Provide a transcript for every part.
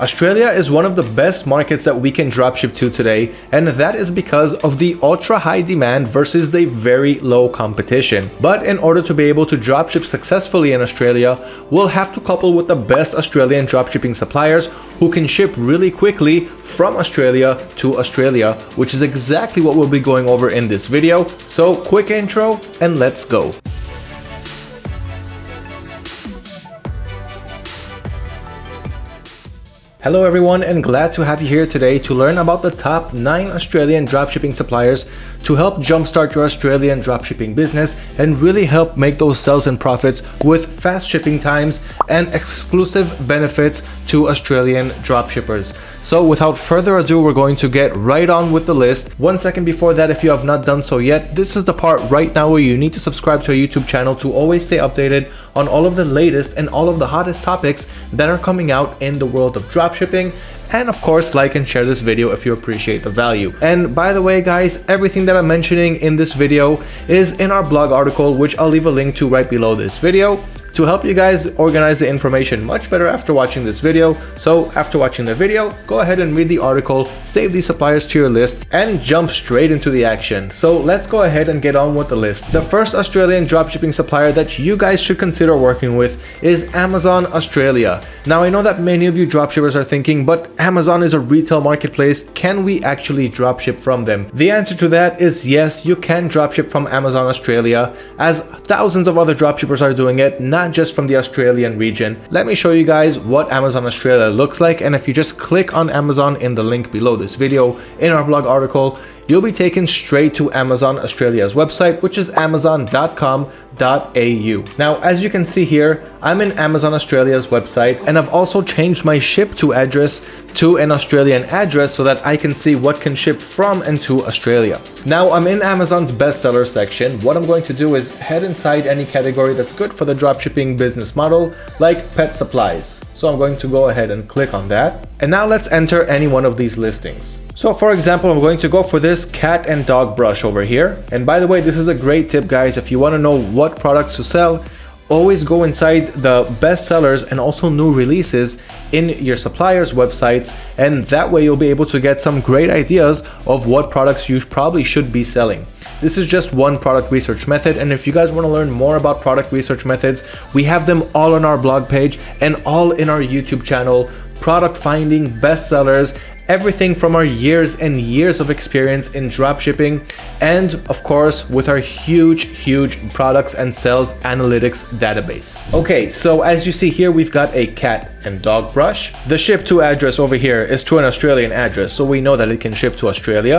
Australia is one of the best markets that we can dropship to today, and that is because of the ultra high demand versus the very low competition. But in order to be able to dropship successfully in Australia, we'll have to couple with the best Australian dropshipping suppliers who can ship really quickly from Australia to Australia, which is exactly what we'll be going over in this video. So quick intro and let's go. Hello everyone and glad to have you here today to learn about the top 9 Australian dropshipping suppliers to help jumpstart your Australian dropshipping business and really help make those sales and profits with fast shipping times and exclusive benefits to Australian dropshippers. So without further ado, we're going to get right on with the list. One second before that, if you have not done so yet, this is the part right now where you need to subscribe to our YouTube channel to always stay updated on all of the latest and all of the hottest topics that are coming out in the world of dropshipping and of course like and share this video if you appreciate the value. And by the way guys, everything that I'm mentioning in this video is in our blog article which I'll leave a link to right below this video to help you guys organize the information much better after watching this video. So after watching the video, go ahead and read the article, save these suppliers to your list, and jump straight into the action. So let's go ahead and get on with the list. The first Australian dropshipping supplier that you guys should consider working with is Amazon Australia. Now I know that many of you dropshippers are thinking, but Amazon is a retail marketplace, can we actually dropship from them? The answer to that is yes, you can dropship from Amazon Australia, as thousands of other dropshippers are doing it, not not just from the Australian region. Let me show you guys what Amazon Australia looks like and if you just click on Amazon in the link below this video in our blog article, you'll be taken straight to Amazon Australia's website, which is amazon.com au. Now, as you can see here, I'm in Amazon Australia's website and I've also changed my ship to address to an Australian address so that I can see what can ship from and to Australia. Now I'm in Amazon's bestseller section. What I'm going to do is head inside any category that's good for the dropshipping business model like pet supplies. So I'm going to go ahead and click on that. And now let's enter any one of these listings. So for example, I'm going to go for this cat and dog brush over here. And by the way, this is a great tip guys. If you want to know what products to sell, always go inside the best sellers and also new releases in your suppliers websites and that way you'll be able to get some great ideas of what products you probably should be selling. This is just one product research method and if you guys want to learn more about product research methods, we have them all on our blog page and all in our YouTube channel product finding, bestsellers, everything from our years and years of experience in dropshipping and of course with our huge huge products and sales analytics database. Okay so as you see here we've got a cat and dog brush. The ship to address over here is to an australian address so we know that it can ship to australia.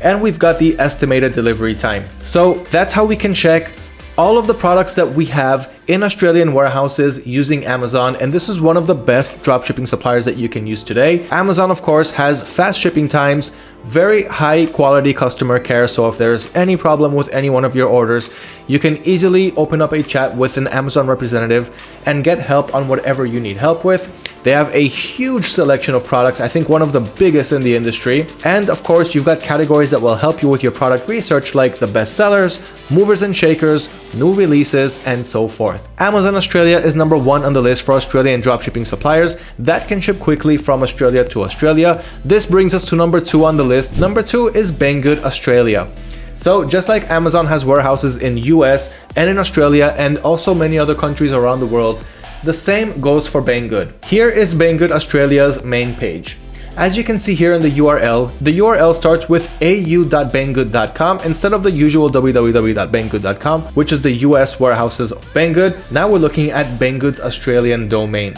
And we've got the estimated delivery time. So that's how we can check all of the products that we have in Australian warehouses using Amazon and this is one of the best dropshipping suppliers that you can use today. Amazon of course has fast shipping times, very high quality customer care so if there's any problem with any one of your orders you can easily open up a chat with an Amazon representative and get help on whatever you need help with they have a huge selection of products, I think one of the biggest in the industry. And of course, you've got categories that will help you with your product research like the bestsellers, movers and shakers, new releases, and so forth. Amazon Australia is number one on the list for Australian dropshipping suppliers that can ship quickly from Australia to Australia. This brings us to number two on the list. Number two is Banggood Australia. So just like Amazon has warehouses in US and in Australia and also many other countries around the world, the same goes for Banggood. Here is Banggood Australia's main page. As you can see here in the URL, the URL starts with au.banggood.com instead of the usual www.banggood.com, which is the US warehouses of Banggood. Now we're looking at Banggood's Australian domain.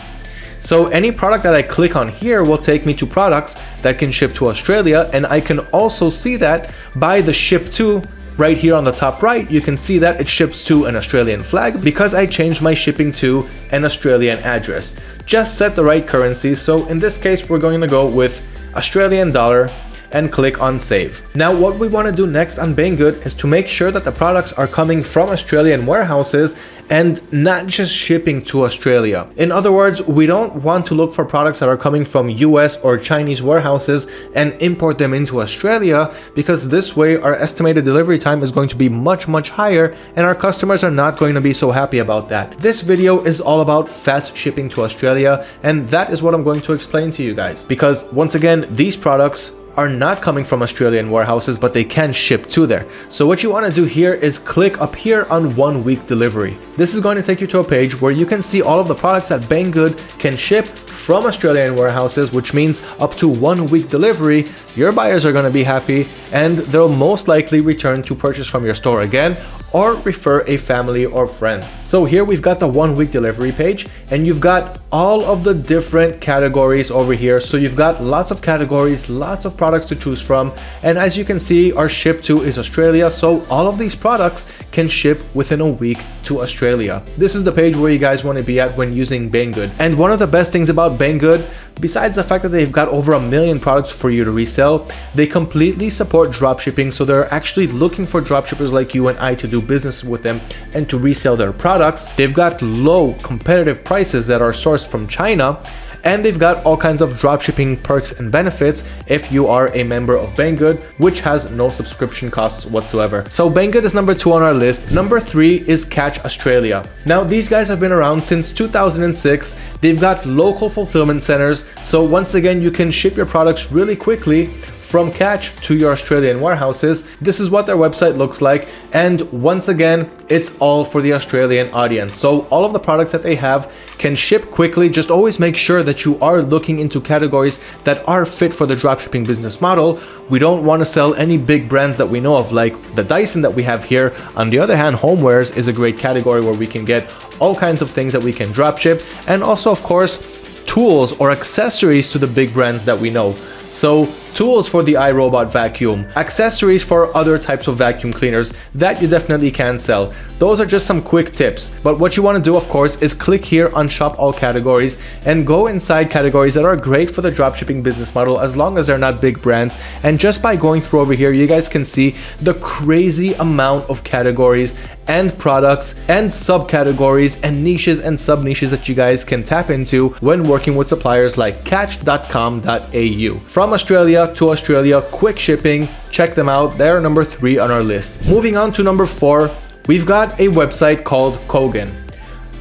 So any product that I click on here will take me to products that can ship to Australia and I can also see that by the ship to Right here on the top right, you can see that it ships to an Australian flag because I changed my shipping to an Australian address. Just set the right currency, so in this case we're going to go with Australian dollar and click on save. Now what we want to do next on Banggood is to make sure that the products are coming from Australian warehouses and not just shipping to Australia. In other words, we don't want to look for products that are coming from US or Chinese warehouses and import them into Australia because this way our estimated delivery time is going to be much much higher and our customers are not going to be so happy about that. This video is all about fast shipping to Australia and that is what I'm going to explain to you guys because once again these products are not coming from Australian warehouses, but they can ship to there. So what you want to do here is click up here on one week delivery. This is going to take you to a page where you can see all of the products that Banggood can ship from Australian warehouses, which means up to one week delivery, your buyers are going to be happy and they'll most likely return to purchase from your store again or refer a family or friend. So here we've got the one week delivery page and you've got all of the different categories over here. So you've got lots of categories, lots of products to choose from. And as you can see, our ship to is Australia. So all of these products can ship within a week to Australia. This is the page where you guys want to be at when using Banggood. And one of the best things about Banggood Besides the fact that they've got over a million products for you to resell, they completely support dropshipping so they're actually looking for dropshippers like you and I to do business with them and to resell their products. They've got low competitive prices that are sourced from China and they've got all kinds of dropshipping perks and benefits if you are a member of Banggood, which has no subscription costs whatsoever. So Banggood is number two on our list. Number three is Catch Australia. Now these guys have been around since 2006. They've got local fulfillment centers. So once again, you can ship your products really quickly from Catch to your Australian warehouses. This is what their website looks like. And once again, it's all for the Australian audience. So all of the products that they have can ship quickly. Just always make sure that you are looking into categories that are fit for the dropshipping business model. We don't want to sell any big brands that we know of, like the Dyson that we have here. On the other hand, homewares is a great category where we can get all kinds of things that we can dropship. And also, of course, tools or accessories to the big brands that we know. So tools for the iRobot vacuum, accessories for other types of vacuum cleaners that you definitely can sell. Those are just some quick tips. But what you want to do, of course, is click here on shop all categories and go inside categories that are great for the dropshipping business model as long as they're not big brands. And just by going through over here, you guys can see the crazy amount of categories and products and subcategories and niches and sub niches that you guys can tap into when working with suppliers like catch.com.au. From Australia, to Australia, quick shipping, check them out, they're number three on our list. Moving on to number four, we've got a website called Kogan.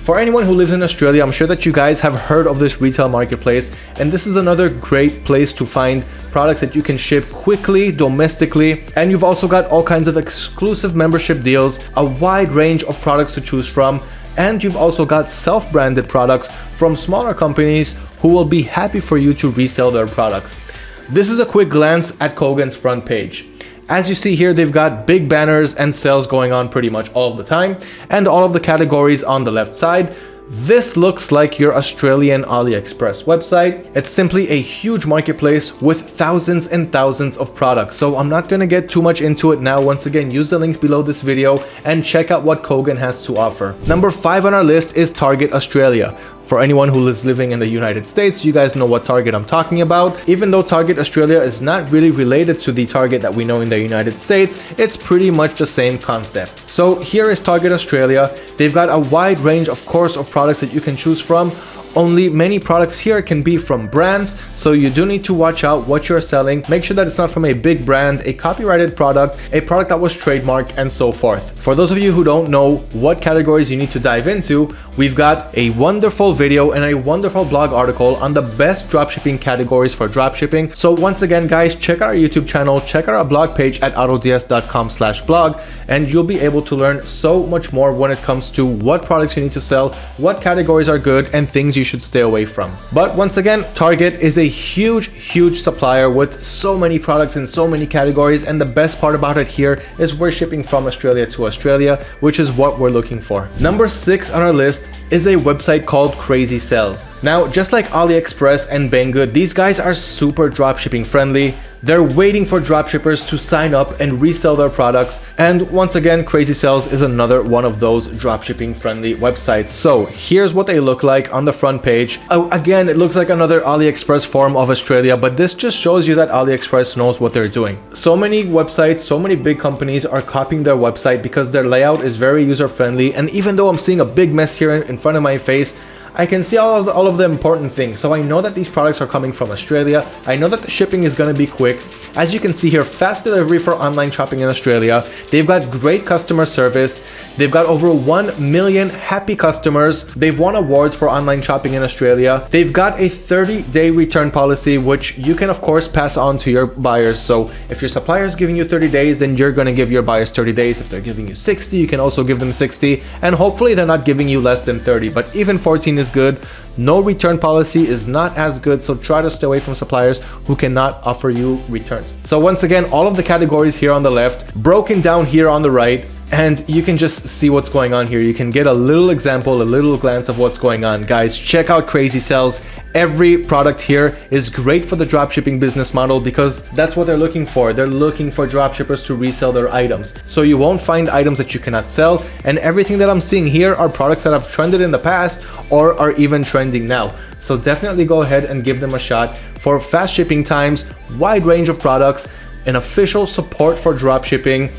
For anyone who lives in Australia, I'm sure that you guys have heard of this retail marketplace, and this is another great place to find products that you can ship quickly, domestically, and you've also got all kinds of exclusive membership deals, a wide range of products to choose from, and you've also got self-branded products from smaller companies who will be happy for you to resell their products. This is a quick glance at Kogan's front page. As you see here, they've got big banners and sales going on pretty much all the time, and all of the categories on the left side this looks like your Australian AliExpress website. It's simply a huge marketplace with thousands and thousands of products. So I'm not gonna get too much into it now. Once again, use the link below this video and check out what Kogan has to offer. Number five on our list is Target Australia. For anyone who is living in the United States, you guys know what Target I'm talking about. Even though Target Australia is not really related to the Target that we know in the United States, it's pretty much the same concept. So here is Target Australia. They've got a wide range, of course, of products that you can choose from only many products here can be from brands, so you do need to watch out what you're selling. Make sure that it's not from a big brand, a copyrighted product, a product that was trademarked, and so forth. For those of you who don't know what categories you need to dive into, we've got a wonderful video and a wonderful blog article on the best dropshipping categories for dropshipping. So once again, guys, check our YouTube channel, check out our blog page at autods.com slash blog, and you'll be able to learn so much more when it comes to what products you need to sell, what categories are good, and things you should stay away from. But once again, Target is a huge, huge supplier with so many products in so many categories. And the best part about it here is we're shipping from Australia to Australia, which is what we're looking for. Number six on our list list is a website called Crazy Sales. Now, just like AliExpress and Banggood, these guys are super dropshipping friendly. They're waiting for dropshippers to sign up and resell their products. And once again, Crazy Sales is another one of those dropshipping friendly websites. So here's what they look like on the front page. Oh, again, it looks like another AliExpress form of Australia, but this just shows you that AliExpress knows what they're doing. So many websites, so many big companies are copying their website because their layout is very user friendly. And even though I'm seeing a big mess here in front of my face, I can see all of, the, all of the important things. So I know that these products are coming from Australia. I know that the shipping is going to be quick. As you can see here, fast delivery for online shopping in Australia. They've got great customer service. They've got over 1 million happy customers. They've won awards for online shopping in Australia. They've got a 30 day return policy, which you can of course pass on to your buyers. So if your supplier is giving you 30 days, then you're going to give your buyers 30 days. If they're giving you 60, you can also give them 60. And hopefully they're not giving you less than 30, but even 14 is good. No return policy is not as good, so try to stay away from suppliers who cannot offer you returns. So once again, all of the categories here on the left, broken down here on the right, and you can just see what's going on here. You can get a little example, a little glance of what's going on. Guys, check out Crazy Sales. Every product here is great for the dropshipping business model because that's what they're looking for. They're looking for dropshippers to resell their items. So you won't find items that you cannot sell. And everything that I'm seeing here are products that have trended in the past or are even trending now. So definitely go ahead and give them a shot for fast shipping times, wide range of products, an official support for dropshipping,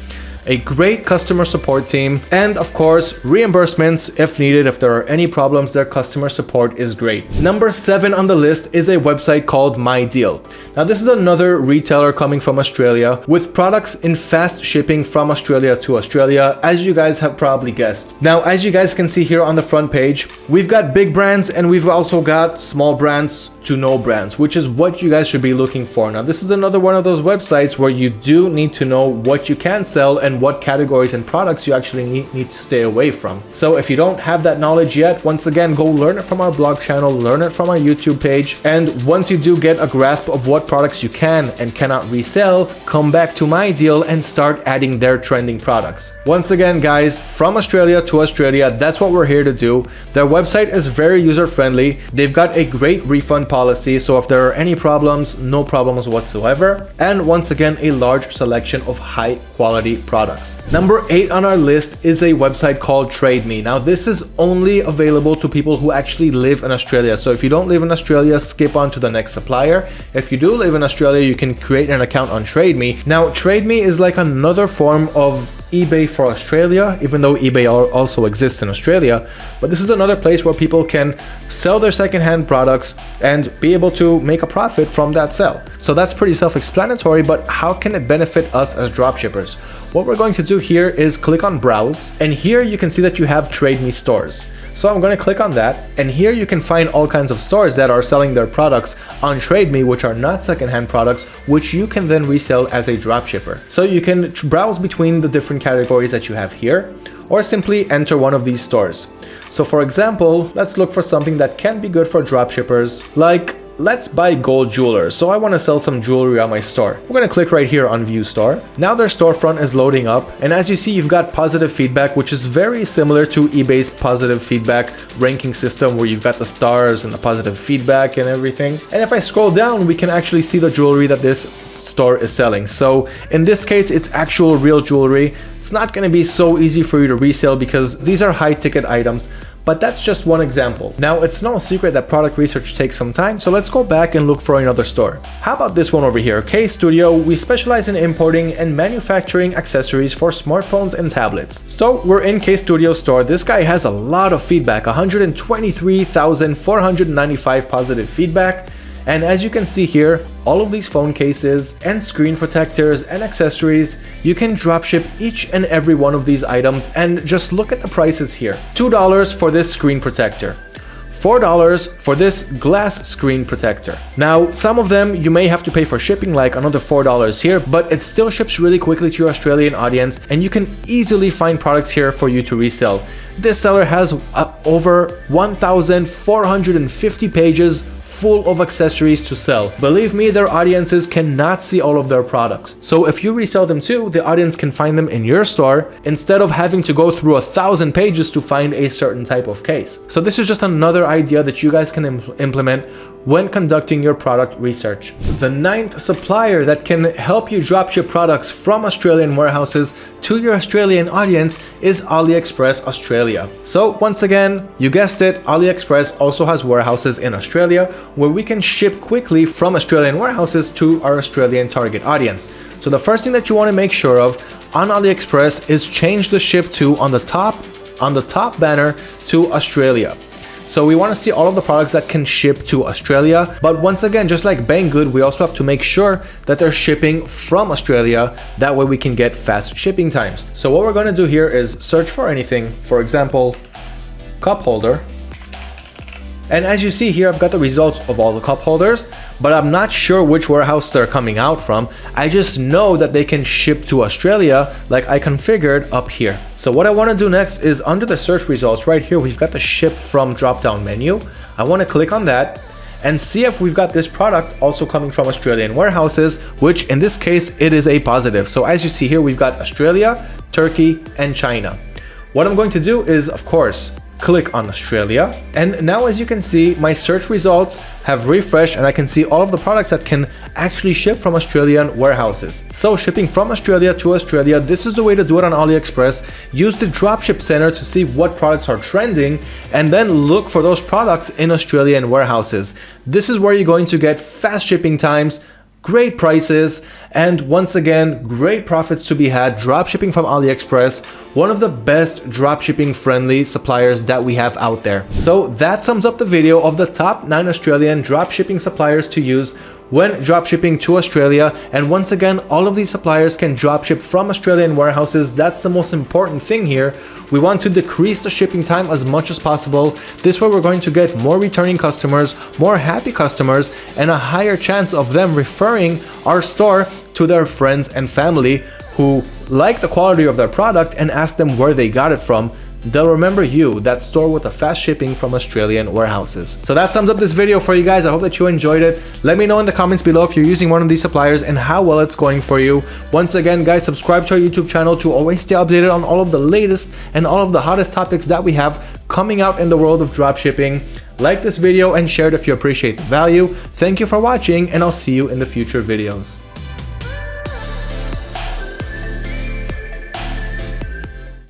a great customer support team, and of course, reimbursements if needed. If there are any problems, their customer support is great. Number seven on the list is a website called MyDeal. Now, this is another retailer coming from Australia with products in fast shipping from Australia to Australia, as you guys have probably guessed. Now, as you guys can see here on the front page, we've got big brands and we've also got small brands to know brands, which is what you guys should be looking for. Now, this is another one of those websites where you do need to know what you can sell and what categories and products you actually need, need to stay away from. So if you don't have that knowledge yet, once again, go learn it from our blog channel, learn it from our YouTube page. And once you do get a grasp of what products you can and cannot resell, come back to MyDeal and start adding their trending products. Once again, guys, from Australia to Australia, that's what we're here to do. Their website is very user friendly. They've got a great refund policy. So if there are any problems, no problems whatsoever. And once again, a large selection of high quality products. Number eight on our list is a website called TradeMe. Now this is only available to people who actually live in Australia. So if you don't live in Australia, skip on to the next supplier. If you do live in Australia, you can create an account on TradeMe. Now TradeMe is like another form of eBay for Australia, even though eBay also exists in Australia. But this is another place where people can sell their secondhand products and be able to make a profit from that sale. So that's pretty self-explanatory, but how can it benefit us as dropshippers? What we're going to do here is click on browse and here you can see that you have TradeMe stores. So I'm going to click on that and here you can find all kinds of stores that are selling their products on TradeMe which are not secondhand products which you can then resell as a dropshipper. So you can browse between the different categories that you have here or simply enter one of these stores. So for example, let's look for something that can be good for dropshippers like let's buy gold jewelers. So I want to sell some jewelry on my store. We're going to click right here on view store. Now their storefront is loading up. And as you see, you've got positive feedback, which is very similar to eBay's positive feedback ranking system where you've got the stars and the positive feedback and everything. And if I scroll down, we can actually see the jewelry that this store is selling. So in this case, it's actual real jewelry. It's not going to be so easy for you to resell because these are high ticket items. But that's just one example. Now, it's no secret that product research takes some time, so let's go back and look for another store. How about this one over here, K Studio? We specialize in importing and manufacturing accessories for smartphones and tablets. So we're in K Studio store. This guy has a lot of feedback, 123,495 positive feedback. And as you can see here, all of these phone cases and screen protectors and accessories, you can dropship each and every one of these items and just look at the prices here. $2 for this screen protector. $4 for this glass screen protector. Now, some of them you may have to pay for shipping like another $4 here, but it still ships really quickly to your Australian audience and you can easily find products here for you to resell. This seller has uh, over 1,450 pages full of accessories to sell. Believe me, their audiences cannot see all of their products. So if you resell them too, the audience can find them in your store instead of having to go through a thousand pages to find a certain type of case. So this is just another idea that you guys can impl implement when conducting your product research. The ninth supplier that can help you drop dropship products from Australian warehouses to your Australian audience is AliExpress Australia. So once again, you guessed it, AliExpress also has warehouses in Australia where we can ship quickly from Australian warehouses to our Australian target audience. So the first thing that you want to make sure of on AliExpress is change the ship to on the top on the top banner to Australia. So we want to see all of the products that can ship to Australia. But once again, just like Banggood, we also have to make sure that they're shipping from Australia. That way we can get fast shipping times. So what we're going to do here is search for anything. For example, cup holder. And as you see here, I've got the results of all the cup holders but I'm not sure which warehouse they're coming out from. I just know that they can ship to Australia like I configured up here. So what I want to do next is under the search results right here, we've got the ship from drop down menu. I want to click on that and see if we've got this product also coming from Australian warehouses, which in this case, it is a positive. So as you see here, we've got Australia, Turkey, and China. What I'm going to do is, of course, click on Australia. And now as you can see, my search results have refreshed and I can see all of the products that can actually ship from Australian warehouses. So shipping from Australia to Australia, this is the way to do it on AliExpress. Use the dropship center to see what products are trending and then look for those products in Australian warehouses. This is where you're going to get fast shipping times, great prices, and once again, great profits to be had dropshipping from AliExpress, one of the best dropshipping friendly suppliers that we have out there. So that sums up the video of the top 9 Australian dropshipping suppliers to use when dropshipping to Australia. And once again, all of these suppliers can dropship from Australian warehouses. That's the most important thing here. We want to decrease the shipping time as much as possible. This way we're going to get more returning customers, more happy customers, and a higher chance of them referring our store to their friends and family who like the quality of their product and ask them where they got it from they'll remember you, that store with the fast shipping from Australian warehouses. So that sums up this video for you guys. I hope that you enjoyed it. Let me know in the comments below if you're using one of these suppliers and how well it's going for you. Once again, guys, subscribe to our YouTube channel to always stay updated on all of the latest and all of the hottest topics that we have coming out in the world of dropshipping. Like this video and share it if you appreciate the value. Thank you for watching and I'll see you in the future videos.